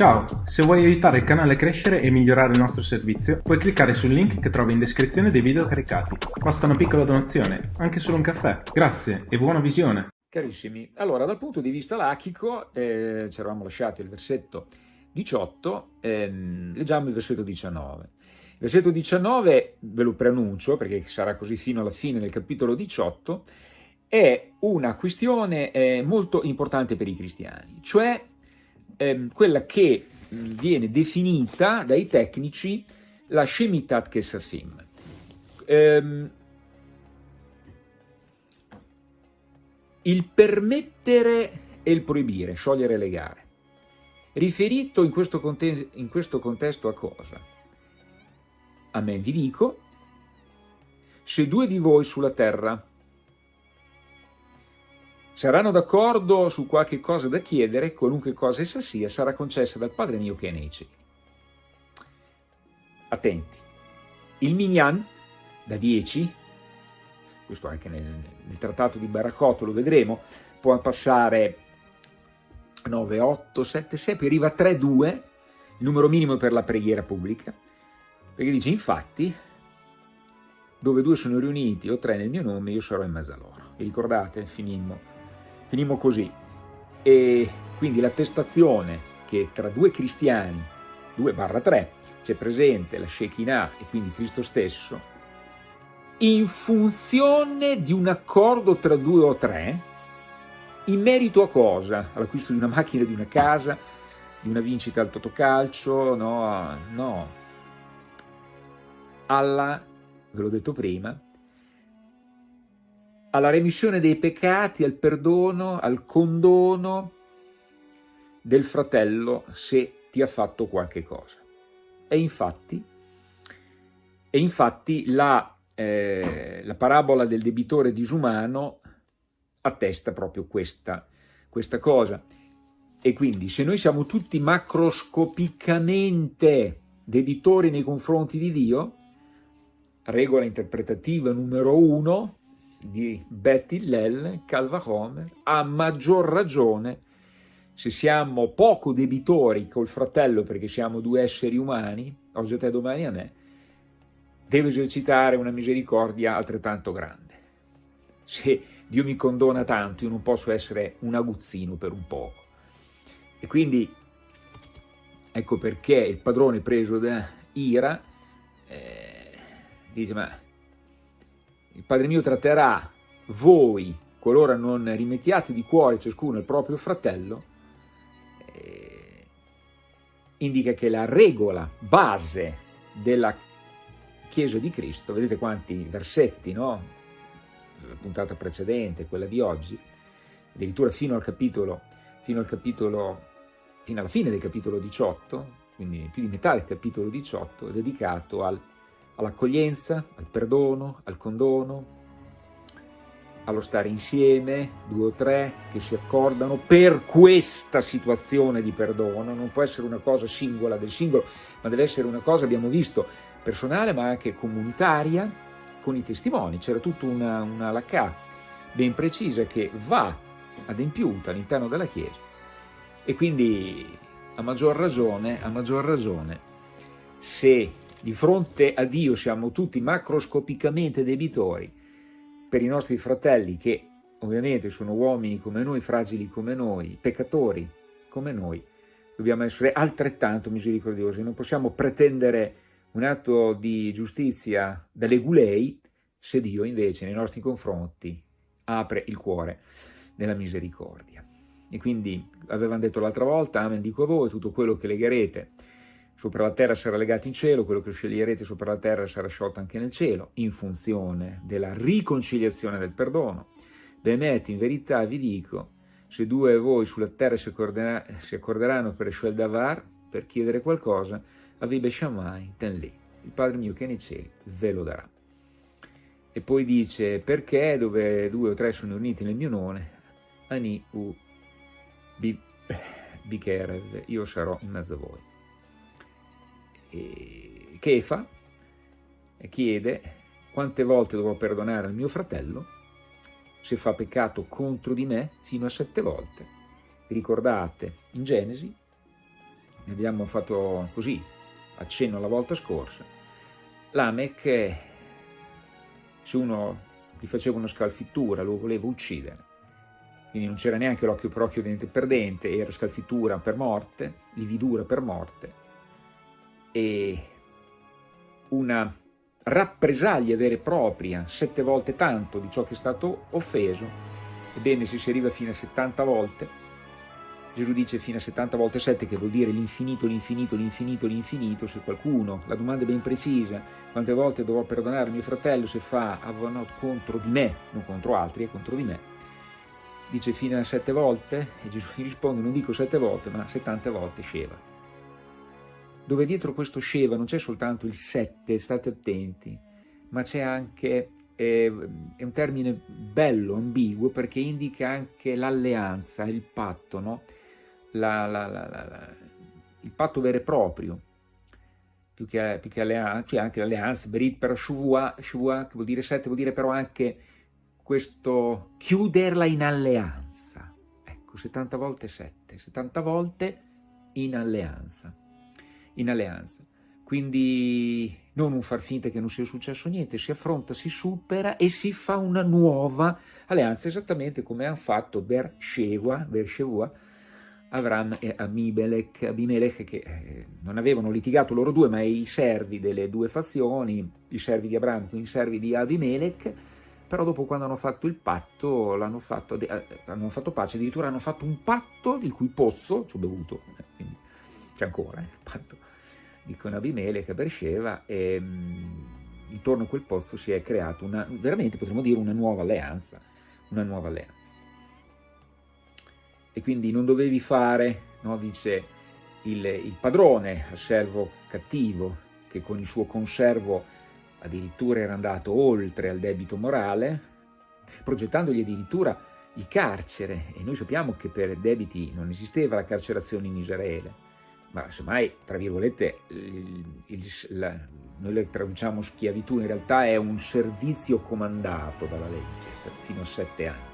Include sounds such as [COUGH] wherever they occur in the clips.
Ciao, se vuoi aiutare il canale a crescere e migliorare il nostro servizio, puoi cliccare sul link che trovi in descrizione dei video caricati. Basta una piccola donazione, anche solo un caffè. Grazie e buona visione! Carissimi, allora dal punto di vista lachico, eh, ci eravamo lasciati il versetto 18, ehm, leggiamo il versetto 19. Il versetto 19, ve lo preannuncio perché sarà così fino alla fine del capitolo 18, è una questione eh, molto importante per i cristiani, cioè ehm, quella che viene definita dai tecnici la Shemitat Kesafim. Ehm, il permettere e il proibire, sciogliere le gare. Riferito in questo, in questo contesto a cosa? A me vi dico, se due di voi sulla terra Saranno d'accordo su qualche cosa da chiedere, qualunque cosa essa sia, sarà concessa dal Padre mio che è nei cieli. Attenti. Il Minyan, da 10, questo anche nel, nel trattato di Baracotto lo vedremo, può passare 9, 8, 7, 6, poi arriva a 3, 2, il numero minimo per la preghiera pubblica, perché dice infatti, dove due sono riuniti o tre nel mio nome, io sarò in mezzo a loro. Vi ricordate? Finimmo Finimmo così. E quindi l'attestazione che tra due cristiani, 2 barra 3, c'è presente la Shekinah e quindi Cristo stesso, in funzione di un accordo tra due o tre, in merito a cosa? All'acquisto di una macchina, di una casa, di una vincita al totocalcio, no, no. Alla, ve l'ho detto prima, alla remissione dei peccati, al perdono, al condono del fratello se ti ha fatto qualche cosa. E infatti, e infatti la, eh, la parabola del debitore disumano attesta proprio questa, questa cosa. E quindi se noi siamo tutti macroscopicamente debitori nei confronti di Dio, regola interpretativa numero uno, di Betty Hillel, Calva Homer, a maggior ragione se siamo poco debitori col fratello perché siamo due esseri umani, oggi a te domani a me, devo esercitare una misericordia altrettanto grande. Se Dio mi condona tanto, io non posso essere un aguzzino per un poco. E quindi ecco perché il padrone preso da ira eh, dice ma il Padre mio tratterà voi, qualora non rimettiate di cuore ciascuno il proprio fratello, eh, indica che la regola base della Chiesa di Cristo, vedete quanti versetti, no? La puntata precedente, quella di oggi, addirittura fino al capitolo, fino al capitolo, fino alla fine del capitolo 18, quindi più di metà del capitolo 18, è dedicato al all'accoglienza, al perdono, al condono, allo stare insieme, due o tre che si accordano per questa situazione di perdono, non può essere una cosa singola del singolo, ma deve essere una cosa, abbiamo visto, personale ma anche comunitaria, con i testimoni, c'era tutta una, una lacà ben precisa che va adempiuta all'interno della Chiesa. E quindi a maggior ragione, a maggior ragione se di fronte a Dio siamo tutti macroscopicamente debitori per i nostri fratelli che ovviamente sono uomini come noi, fragili come noi, peccatori come noi, dobbiamo essere altrettanto misericordiosi, non possiamo pretendere un atto di giustizia dalle gulei se Dio invece nei nostri confronti apre il cuore nella misericordia. E quindi avevano detto l'altra volta, amen dico a voi, tutto quello che legherete sopra la terra sarà legato in cielo, quello che sceglierete sopra la terra sarà sciolto anche nel cielo, in funzione della riconciliazione del perdono. Bemet, in verità vi dico, se due voi sulla terra si, si accorderanno per Shel Davar, per chiedere qualcosa, Avibe Shammai, ten lì, il Padre mio che è nei cieli ve lo darà. E poi dice, perché dove due o tre sono uniti nel mio nome, Ani u [LAUGHS] Bikerev, io sarò in mezzo a voi e Kefa chiede quante volte dovrò perdonare al mio fratello? Se fa peccato contro di me fino a sette volte. Ricordate? In Genesi ne abbiamo fatto così, accenno la volta scorsa, Lamech, se uno gli faceva una scalfittura, lo voleva uccidere, quindi non c'era neanche l'occhio per occhio, dente per dente, era scalfittura per morte, lividura per morte, e una rappresaglia vera e propria, sette volte tanto di ciò che è stato offeso, ebbene se si arriva fino a 70 volte, Gesù dice fino a 70 volte 7 che vuol dire l'infinito, l'infinito, l'infinito, l'infinito, se qualcuno, la domanda è ben precisa, quante volte dovrò perdonare mio fratello se fa avonot contro di me, non contro altri, è contro di me, dice fino a 7 volte? E Gesù gli risponde non dico 7 volte ma 70 volte Sheva. Dove dietro questo Sheva non c'è soltanto il 7, state attenti, ma c'è anche è un termine bello, ambiguo, perché indica anche l'alleanza, il patto, no? la, la, la, il patto vero e proprio, più che, più che alleanza, cioè anche l'alleanza, Berit per Shuvua, Shuvua, che vuol dire sette, vuol dire però anche questo chiuderla in alleanza. Ecco, 70 volte 7, 70 volte in alleanza. In alleanza. Quindi non un far finta che non sia successo niente, si affronta, si supera e si fa una nuova alleanza, esattamente come hanno fatto Beersheva, Beersheva Avram e Abimelech, Abimelech che eh, non avevano litigato loro due, ma i servi delle due fazioni, i servi di Abramo, quindi i servi di Abimelech, però dopo quando hanno fatto il patto, l'hanno fatto, eh, hanno fatto pace, addirittura hanno fatto un patto di cui pozzo, ci ho bevuto, eh, quindi c'è ancora eh, il patto, dicono Abimelech a Beersheba, e mh, intorno a quel pozzo si è creata una, veramente potremmo dire una nuova alleanza, una nuova alleanza. E quindi non dovevi fare, no, dice il, il padrone al servo cattivo, che con il suo conservo addirittura era andato oltre al debito morale, progettandogli addirittura il carcere, e noi sappiamo che per debiti non esisteva la carcerazione in Israele, ma semmai, tra virgolette, il, il, la, noi le traduciamo schiavitù, in realtà è un servizio comandato dalla legge, fino a sette anni.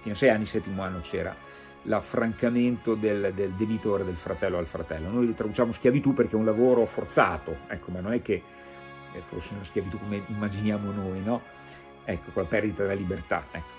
Fino a sei anni, settimo anno c'era l'affrancamento del, del, debitore del fratello al fratello. Noi traduciamo schiavitù perché è un lavoro forzato, ecco, ma non è che fosse una schiavitù come immaginiamo noi, no? Ecco, con la perdita della libertà, ecco.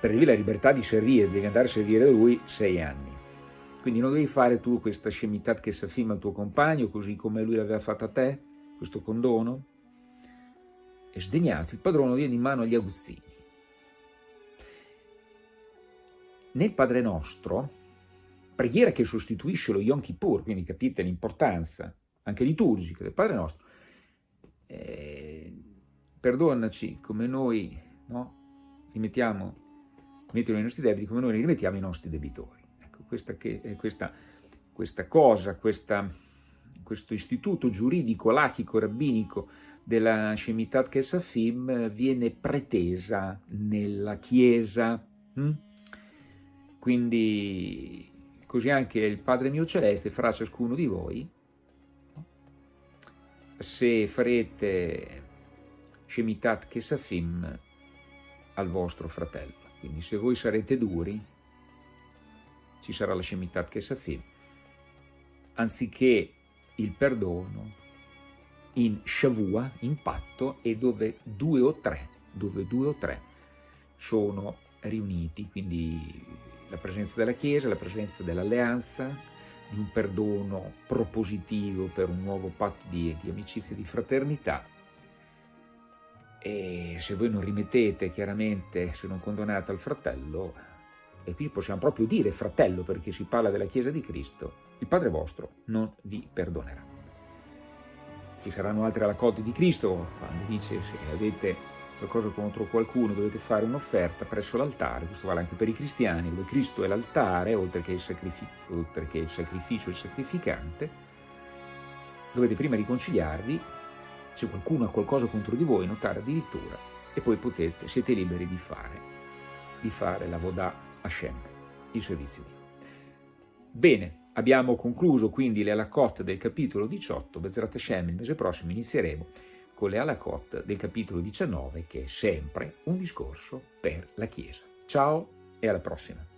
Perdevi la libertà di servire, devi andare a servire da lui sei anni. Quindi non devi fare tu questa scemità che si affima al tuo compagno, così come lui l'aveva fatta a te, questo condono. E sdegnato, il padrone viene in mano agli aguzzini Nel Padre Nostro, preghiera che sostituisce lo Yom Kippur, quindi capite l'importanza anche liturgica del Padre Nostro, eh, perdonaci come noi no, rimettiamo, rimettiamo i nostri debiti, come noi rimettiamo i nostri debitori. Questa, che, eh, questa, questa cosa, questa, questo istituto giuridico, lachico, rabbinico della Shemitat Kesafim viene pretesa nella Chiesa, hm? Quindi così anche il Padre mio celeste farà ciascuno di voi, se farete Shemitat Kesafim al vostro fratello. Quindi se voi sarete duri, ci sarà la Shemitat Kesafim, anziché il perdono in Shavua, in patto, e dove due o tre, dove due o tre sono riuniti, quindi la presenza della Chiesa, la presenza dell'alleanza, di un perdono propositivo per un nuovo patto di, di amicizia e di fraternità. E se voi non rimettete chiaramente, se non condonate al fratello, e qui possiamo proprio dire fratello perché si parla della Chiesa di Cristo, il Padre vostro non vi perdonerà. Ci saranno altre raccolte di Cristo, quando dice se avete qualcosa contro qualcuno, dovete fare un'offerta presso l'altare, questo vale anche per i cristiani, dove Cristo è l'altare, oltre oltre che il sacrificio e il sacrificante, dovete prima riconciliarvi, se qualcuno ha qualcosa contro di voi, notare addirittura, e poi potete, siete liberi di fare, di fare la Vodà Hashem, servizio di Dio. Bene, abbiamo concluso quindi le alakot del capitolo 18, Bezrat Hashem, il mese prossimo inizieremo con le Alakot del capitolo 19 che è sempre un discorso per la Chiesa. Ciao e alla prossima!